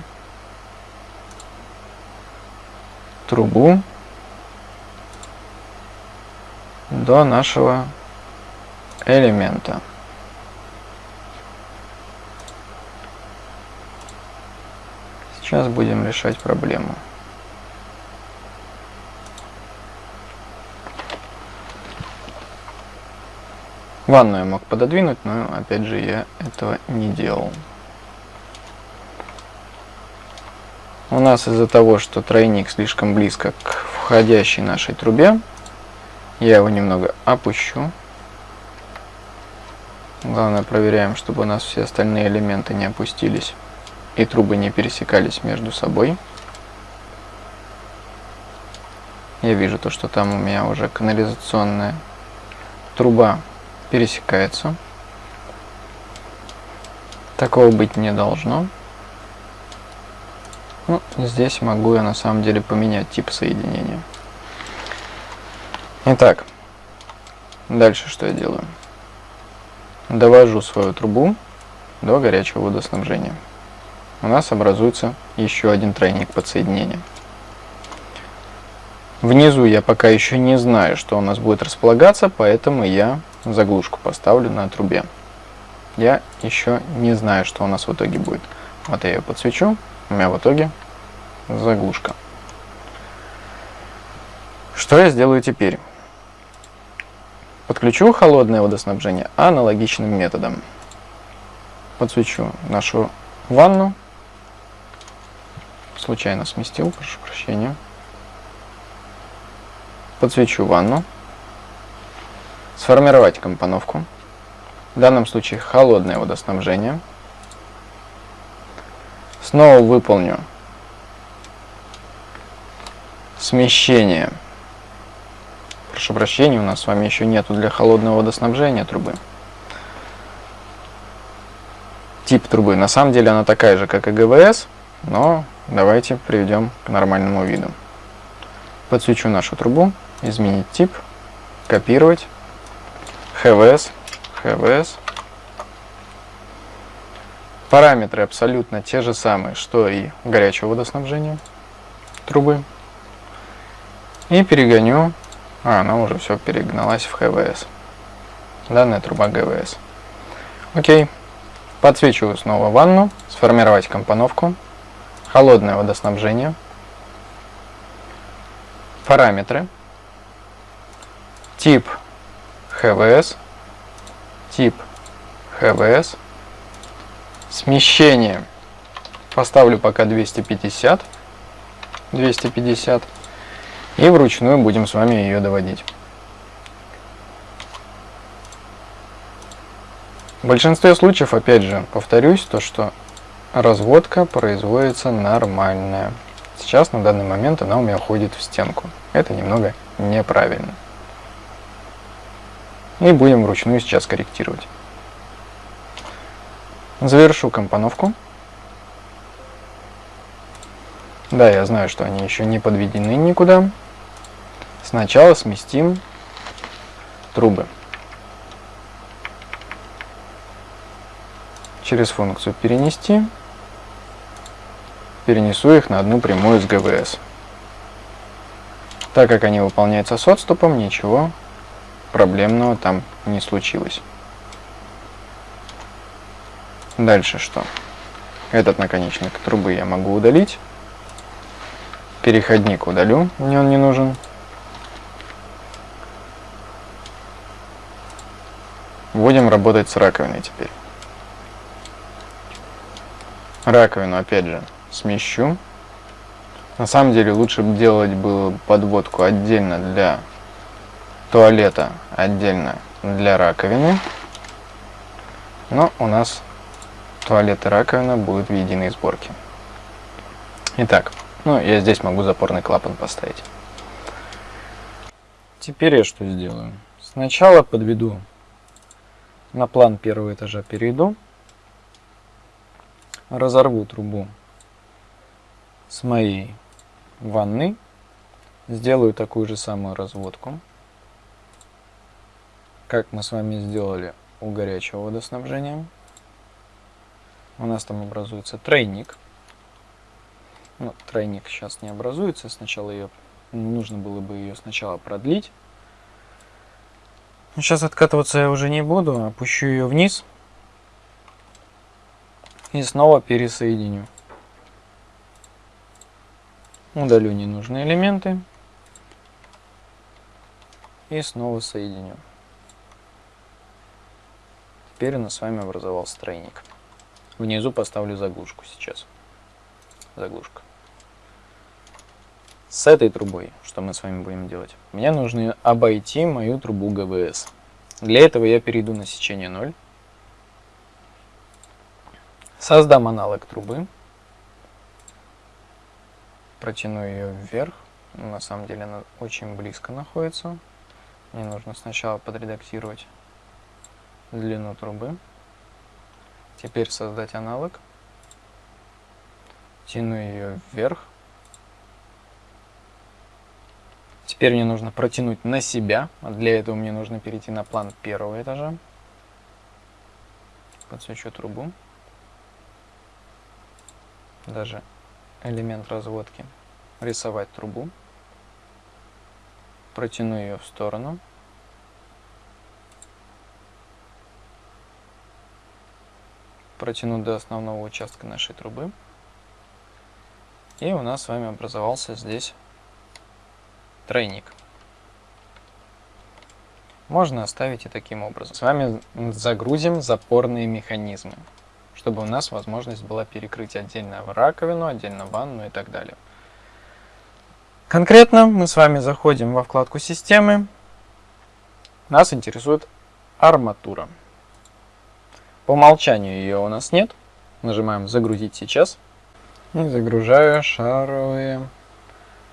трубу до нашего элемента. Сейчас будем решать проблему. Ванну я мог пододвинуть, но опять же я этого не делал. У нас из-за того, что тройник слишком близко к входящей нашей трубе, я его немного опущу. Главное проверяем, чтобы у нас все остальные элементы не опустились и трубы не пересекались между собой. Я вижу то, что там у меня уже канализационная труба пересекается. Такого быть не должно. Ну, здесь могу я на самом деле поменять тип соединения. Итак, дальше что я делаю? Довожу свою трубу до горячего водоснабжения. У нас образуется еще один тройник подсоединения. Внизу я пока еще не знаю, что у нас будет располагаться, поэтому я заглушку поставлю на трубе. Я еще не знаю, что у нас в итоге будет. Вот я ее подсвечу, у меня в итоге заглушка. Что я сделаю теперь? Подключу холодное водоснабжение аналогичным методом. Подсвечу нашу ванну. Случайно сместил, прошу прощения. Подсвечу ванну. Сформировать компоновку. В данном случае холодное водоснабжение. Снова выполню смещение. Прошу прощения, у нас с вами еще нету для холодного водоснабжения трубы. Тип трубы. На самом деле она такая же, как и ГВС, но давайте приведем к нормальному виду. Подсвечу нашу трубу, изменить тип, копировать, ХВС, ХВС. Параметры абсолютно те же самые, что и горячего водоснабжения трубы. И перегоню. А, она уже все перегналась в ХВС. Данная труба ГВС. Окей. Подсвечиваю снова ванну. Сформировать компоновку. Холодное водоснабжение. Параметры. Тип ХВС. Тип ХВС. Смещение. Поставлю пока 250. 250 и вручную будем с вами ее доводить. В большинстве случаев, опять же, повторюсь, то что разводка производится нормальная. Сейчас, на данный момент, она у меня уходит в стенку. Это немного неправильно. И будем вручную сейчас корректировать. Завершу компоновку. Да, я знаю, что они еще не подведены никуда. Сначала сместим трубы. Через функцию «Перенести» перенесу их на одну прямую с ГВС. Так как они выполняются с отступом, ничего проблемного там не случилось. Дальше что? Этот наконечник трубы я могу удалить. Переходник удалю, мне он не нужен. Будем работать с раковиной теперь. Раковину, опять же, смещу. На самом деле лучше бы делать было подводку отдельно для туалета, отдельно для раковины. Но у нас туалет и раковина будут в единой сборке. Итак, ну я здесь могу запорный клапан поставить. Теперь я что сделаю? Сначала подведу на план первого этажа перейду, разорву трубу с моей ванны, сделаю такую же самую разводку, как мы с вами сделали у горячего водоснабжения. У нас там образуется тройник. Ну, тройник сейчас не образуется, сначала ее нужно было бы ее сначала продлить. Сейчас откатываться я уже не буду, опущу ее вниз и снова пересоединю. Удалю ненужные элементы и снова соединю. Теперь у нас с вами образовался тройник. Внизу поставлю заглушку сейчас. Заглушка. С этой трубой, что мы с вами будем делать? Мне нужно обойти мою трубу ГВС. Для этого я перейду на сечение 0. Создам аналог трубы. Протяну ее вверх. На самом деле она очень близко находится. Мне нужно сначала подредактировать длину трубы. Теперь создать аналог. Тяну ее вверх. Теперь мне нужно протянуть на себя. Для этого мне нужно перейти на план первого этажа. Подсвечу трубу. Даже элемент разводки. Рисовать трубу. Протяну ее в сторону. протянуть до основного участка нашей трубы. И у нас с вами образовался здесь тройник. Можно оставить и таким образом. С вами загрузим запорные механизмы, чтобы у нас возможность была перекрыть отдельно раковину, отдельно ванну и так далее. Конкретно мы с вами заходим во вкладку системы. Нас интересует арматура. По умолчанию ее у нас нет. Нажимаем «Загрузить сейчас». И загружаю шаровые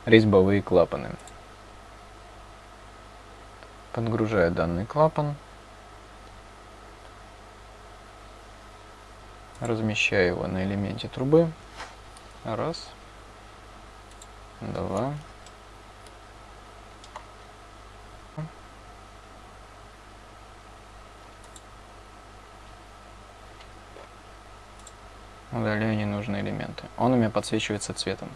резьбовые клапаны. Подгружаю данный клапан. Размещаю его на элементе трубы. Раз. Два. Удаляю ненужные элементы. Он у меня подсвечивается цветом,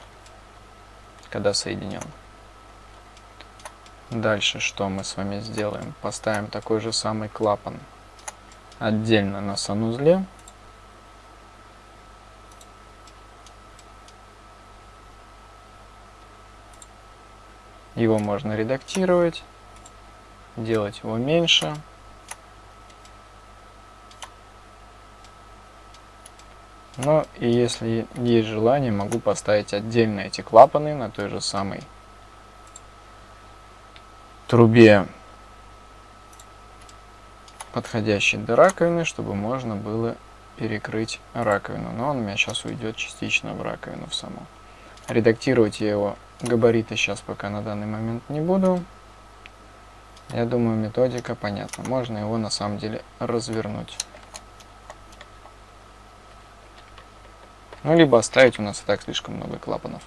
когда соединен. Дальше что мы с вами сделаем? Поставим такой же самый клапан отдельно на санузле. Его можно редактировать, делать его меньше. Но и если есть желание, могу поставить отдельно эти клапаны на той же самой трубе, подходящей до раковины, чтобы можно было перекрыть раковину. Но он у меня сейчас уйдет частично в раковину в саму. Редактировать я его габариты сейчас пока на данный момент не буду. Я думаю, методика понятна. Можно его на самом деле развернуть. Ну, либо оставить, у нас и так слишком много клапанов.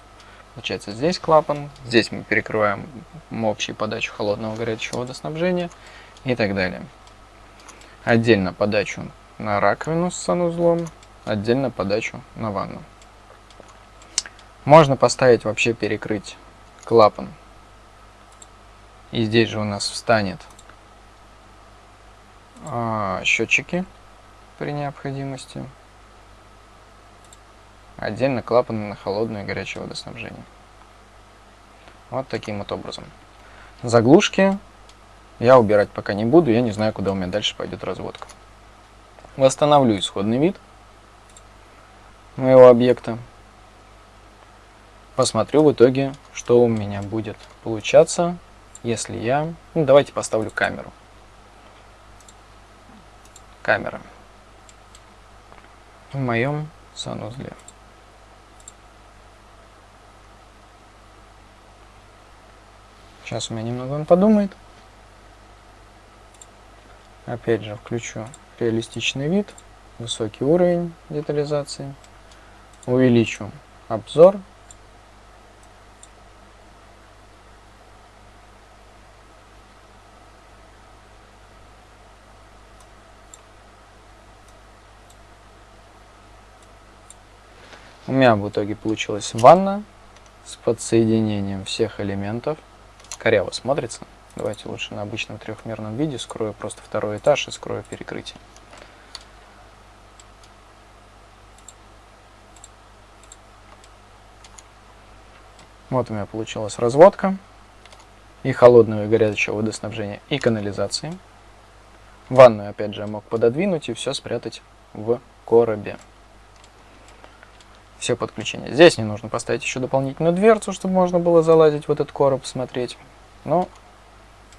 Получается, здесь клапан, здесь мы перекрываем общую подачу холодного горячего водоснабжения и так далее. Отдельно подачу на раковину с санузлом, отдельно подачу на ванну. Можно поставить вообще перекрыть клапан. И здесь же у нас встанет а, счетчики при необходимости. Отдельно клапаны на холодное и горячее водоснабжение. Вот таким вот образом. Заглушки я убирать пока не буду, я не знаю, куда у меня дальше пойдет разводка. Восстановлю исходный вид моего объекта. Посмотрю в итоге, что у меня будет получаться, если я... Ну, давайте поставлю камеру. Камера. В моем санузле. Сейчас у меня немного он подумает. Опять же включу реалистичный вид, высокий уровень детализации. Увеличу обзор. У меня в итоге получилась ванна с подсоединением всех элементов. Коряво смотрится. Давайте лучше на обычном трехмерном виде скрою просто второй этаж и скрою перекрытие. Вот у меня получилась разводка и холодного и горячего водоснабжения и канализации. Ванную, опять же, я мог пододвинуть и все спрятать в коробе. Все подключения. Здесь не нужно поставить еще дополнительную дверцу, чтобы можно было залазить в этот короб, смотреть. Но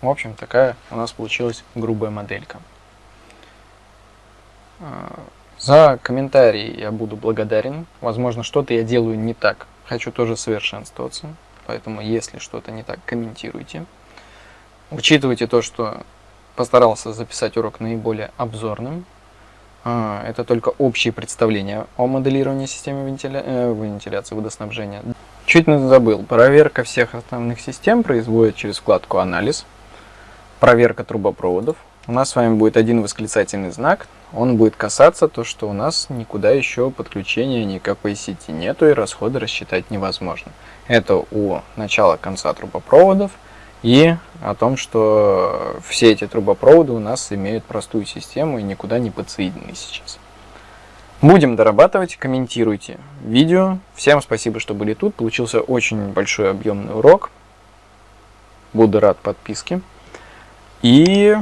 в общем, такая у нас получилась грубая моделька. А, за комментарии я буду благодарен. Возможно, что-то я делаю не так. Хочу тоже совершенствоваться. Поэтому, если что-то не так, комментируйте. Учитывайте то, что постарался записать урок наиболее обзорным. А, это только общие представления о моделировании системы вентиля... э, вентиляции водоснабжения. Чуть не забыл. Проверка всех основных систем производит через вкладку «Анализ» проверка трубопроводов. У нас с вами будет один восклицательный знак. Он будет касаться то, что у нас никуда еще подключения никакой сети нету и расходы рассчитать невозможно. Это у начала конца трубопроводов и о том, что все эти трубопроводы у нас имеют простую систему и никуда не подсоединены сейчас. Будем дорабатывать, комментируйте видео. Всем спасибо, что были тут. Получился очень большой объемный урок. Буду рад подписке. И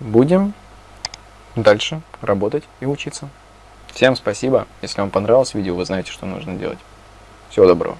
будем дальше работать и учиться. Всем спасибо. Если вам понравилось видео, вы знаете, что нужно делать. Всего доброго.